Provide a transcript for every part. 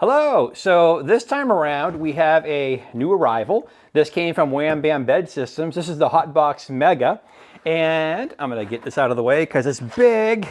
Hello, so this time around we have a new arrival. This came from Wham Bam Bed Systems. This is the Hotbox Mega. And I'm gonna get this out of the way because it's big.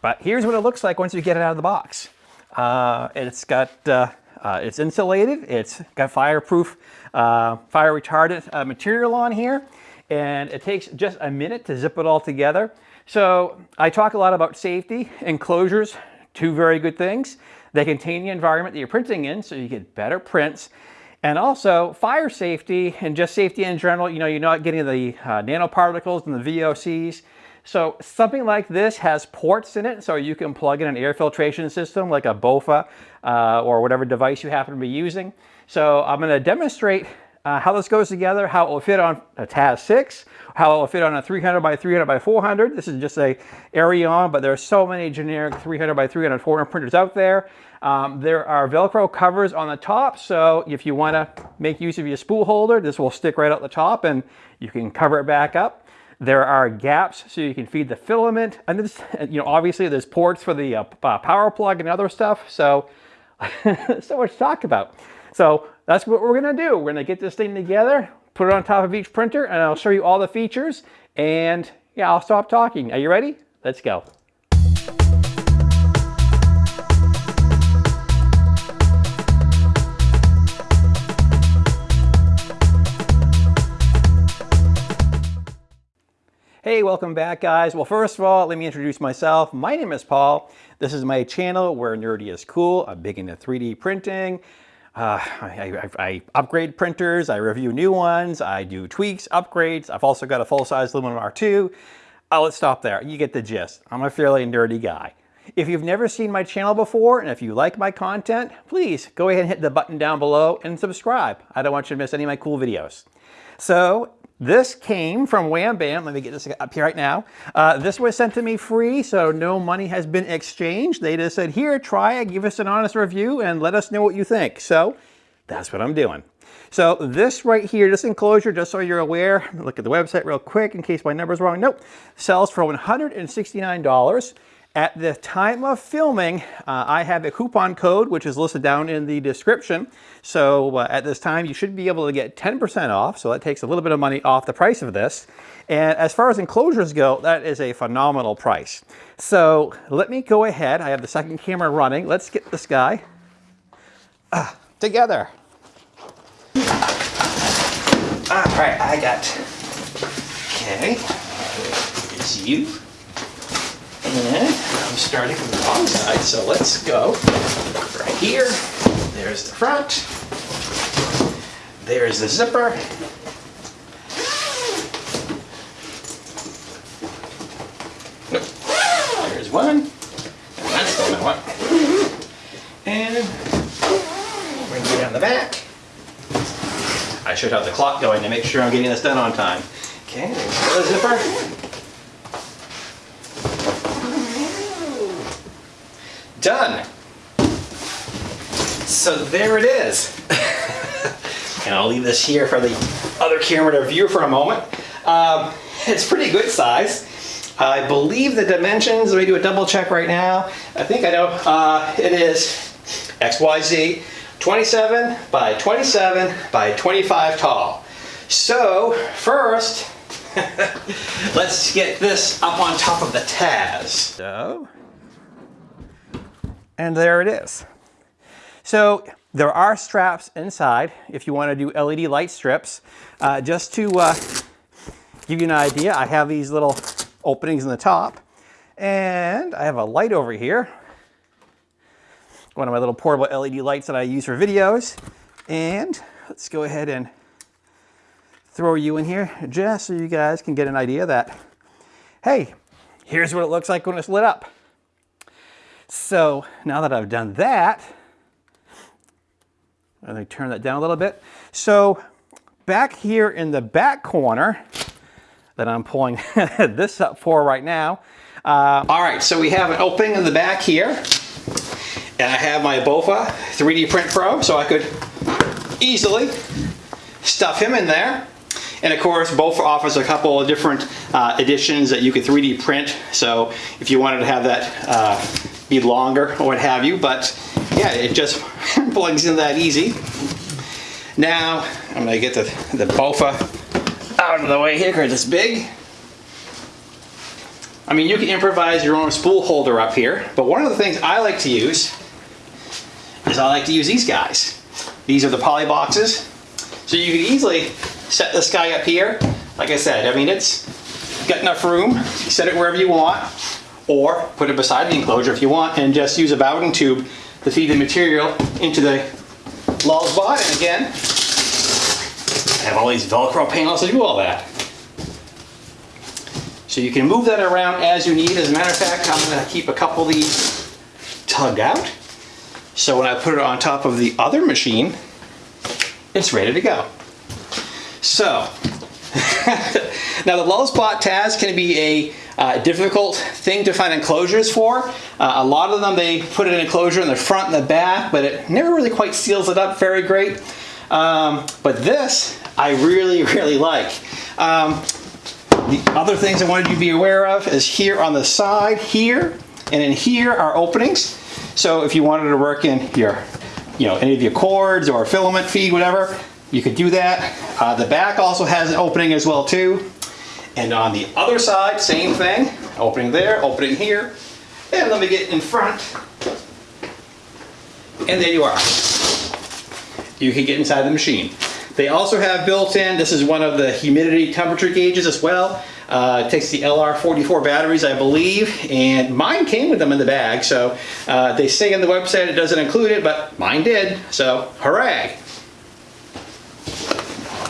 But here's what it looks like once you get it out of the box. Uh, it's got, uh, uh, it's insulated, it's got fireproof, uh, fire retardant uh, material on here. And it takes just a minute to zip it all together. So I talk a lot about safety, enclosures, two very good things. They contain the environment that you're printing in so you get better prints. And also fire safety and just safety in general, you know, you're not getting the uh, nanoparticles and the VOCs. So something like this has ports in it so you can plug in an air filtration system like a BOFA uh, or whatever device you happen to be using. So I'm going to demonstrate uh, how this goes together, how it will fit on a Taz 6, how it will fit on a 300 by 300 by 400. This is just a Aereon, but there are so many generic 300 by 300 400 printers out there. Um, there are Velcro covers on the top, so if you want to make use of your spool holder, this will stick right out the top and you can cover it back up. There are gaps so you can feed the filament, and this, you know, obviously there's ports for the uh, uh power plug and other stuff, so so much to talk about. So that's what we're gonna do. We're gonna get this thing together, put it on top of each printer, and I'll show you all the features, and yeah, I'll stop talking. Are you ready? Let's go. Hey, welcome back guys. Well, first of all, let me introduce myself. My name is Paul. This is my channel where nerdy is cool. I'm big into 3D printing. Uh, I, I, I, upgrade printers, I review new ones, I do tweaks, upgrades. I've also got a full-size Luminum R2. Uh, let's stop there. You get the gist. I'm a fairly nerdy guy. If you've never seen my channel before, and if you like my content, please go ahead and hit the button down below and subscribe. I don't want you to miss any of my cool videos. So this came from Wham Bam. Let me get this up here right now. Uh, this was sent to me free, so no money has been exchanged. They just said, here, try it, give us an honest review, and let us know what you think. So that's what I'm doing. So this right here, this enclosure, just so you're aware, look at the website real quick in case my number's wrong. Nope, sells for $169. At the time of filming, uh, I have a coupon code, which is listed down in the description. So uh, at this time, you should be able to get 10% off. So that takes a little bit of money off the price of this. And as far as enclosures go, that is a phenomenal price. So let me go ahead. I have the second camera running. Let's get this guy uh, together. All right, I got, okay, it's you. And I'm starting from the wrong side, so let's go right here. There's the front. There's the zipper. There's one. And that's the one. And bring you down the back. I should have the clock going to make sure I'm getting this done on time. Okay, there's the zipper. Done. So there it is. and I'll leave this here for the other camera to view for a moment. Um, it's pretty good size. I believe the dimensions, let me do a double check right now. I think I know, uh, it is XYZ 27 by 27 by 25 tall. So first, let's get this up on top of the Taz. So and there it is. So there are straps inside if you want to do LED light strips. Uh, just to uh, give you an idea, I have these little openings in the top and I have a light over here. One of my little portable LED lights that I use for videos. And let's go ahead and throw you in here just so you guys can get an idea that, hey, here's what it looks like when it's lit up. So now that I've done that, let me turn that down a little bit. So back here in the back corner that I'm pulling this up for right now. Uh, all right, so we have an opening in the back here. And I have my BOFA 3D Print Pro, so I could easily stuff him in there. And of course, BOFA offers a couple of different uh, editions that you could 3D print. So if you wanted to have that uh, be longer or what have you, but yeah, it just plugs in that easy. Now, I'm gonna get the, the BOFA out of the way here because it's big. I mean, you can improvise your own spool holder up here, but one of the things I like to use is I like to use these guys. These are the poly boxes. So you can easily set this guy up here. Like I said, I mean, it's got enough room. Set it wherever you want, or put it beside the enclosure if you want, and just use a Bowden tube to feed the material into the Lulzbot. And again, I have all these Velcro panels to do all that. So you can move that around as you need. As a matter of fact, I'm going to keep a couple of these tugged out. So when I put it on top of the other machine, it's ready to go. So, now the Lulzbot Taz can be a uh, difficult thing to find enclosures for. Uh, a lot of them, they put an enclosure in the front and the back, but it never really quite seals it up very great. Um, but this, I really, really like. Um, the other things I wanted you to be aware of is here on the side, here, and in here are openings. So if you wanted to work in your, you know, any of your cords or filament feed, whatever, you could do that. Uh, the back also has an opening as well too. And on the other side, same thing. Opening there, opening here. And let me get in front. And there you are. You can get inside the machine. They also have built in, this is one of the humidity temperature gauges as well. Uh, it takes the LR44 batteries, I believe, and mine came with them in the bag. So uh, they say on the website it doesn't include it, but mine did. So hooray!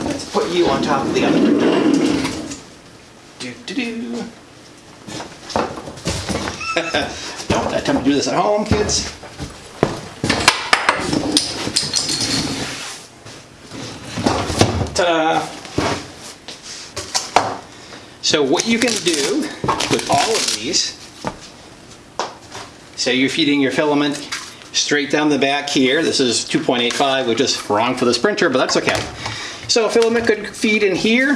Let's put you on top of the other. Do do do. Don't attempt to do this at home, kids. Ta-da! So what you can do with all of these, say you're feeding your filament straight down the back here. This is 2.85, which is wrong for this printer, but that's okay. So a filament could feed in here.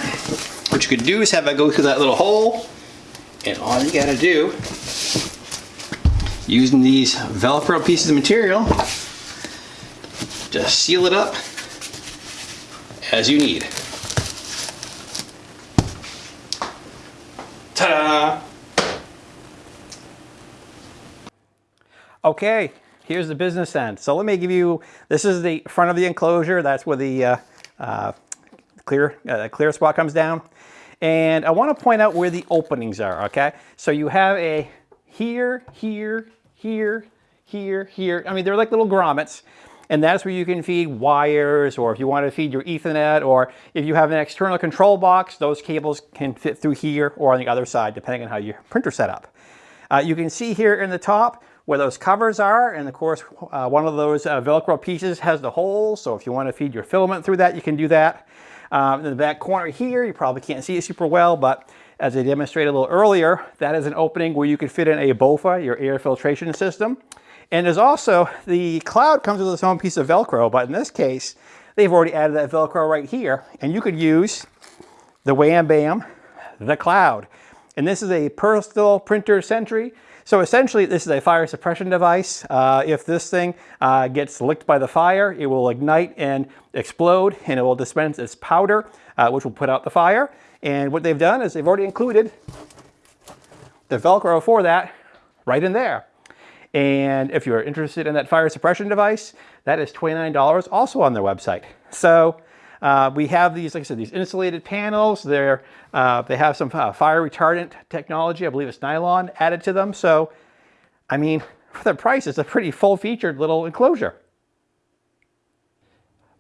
What you could do is have it go through that little hole, and all you gotta do, using these Velcro pieces of material, just seal it up as you need. Ta-da! Okay, here's the business end. So let me give you, this is the front of the enclosure. That's where the uh, uh, clear, uh, clear spot comes down. And I want to point out where the openings are, okay? So you have a here, here, here, here, here. I mean, they're like little grommets. And that's where you can feed wires, or if you want to feed your ethernet, or if you have an external control box, those cables can fit through here or on the other side, depending on how your printer set up. Uh, you can see here in the top where those covers are, and of course, uh, one of those uh, Velcro pieces has the hole, so if you want to feed your filament through that, you can do that. Um, in the back corner here, you probably can't see it super well, but as I demonstrated a little earlier, that is an opening where you could fit in a BOFA, your air filtration system. And there's also, the cloud comes with its own piece of Velcro, but in this case, they've already added that Velcro right here. And you could use the Wham Bam, the cloud. And this is a personal printer Sentry. So essentially, this is a fire suppression device. Uh, if this thing uh, gets licked by the fire, it will ignite and explode, and it will dispense its powder, uh, which will put out the fire. And what they've done is they've already included the Velcro for that right in there. And if you're interested in that fire suppression device, that is $29 also on their website. So uh, we have these, like I said, these insulated panels. They're, uh, they have some uh, fire retardant technology. I believe it's nylon added to them. So, I mean, for the price, it's a pretty full-featured little enclosure.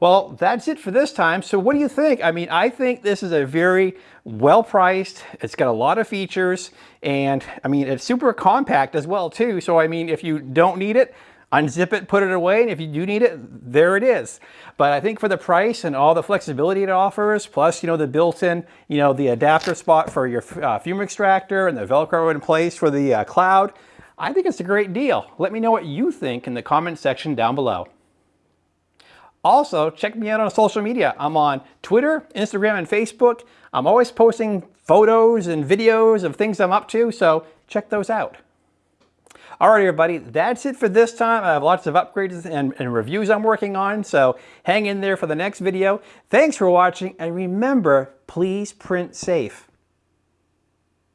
Well, that's it for this time. So what do you think? I mean, I think this is a very well priced. It's got a lot of features and I mean, it's super compact as well too. So I mean, if you don't need it, unzip it, put it away. And if you do need it, there it is. But I think for the price and all the flexibility it offers, plus, you know, the built-in, you know, the adapter spot for your uh, fume extractor and the Velcro in place for the uh, cloud, I think it's a great deal. Let me know what you think in the comment section down below. Also, check me out on social media. I'm on Twitter, Instagram, and Facebook. I'm always posting photos and videos of things I'm up to, so check those out. Alright everybody, that's it for this time. I have lots of upgrades and, and reviews I'm working on, so hang in there for the next video. Thanks for watching, and remember, please print safe.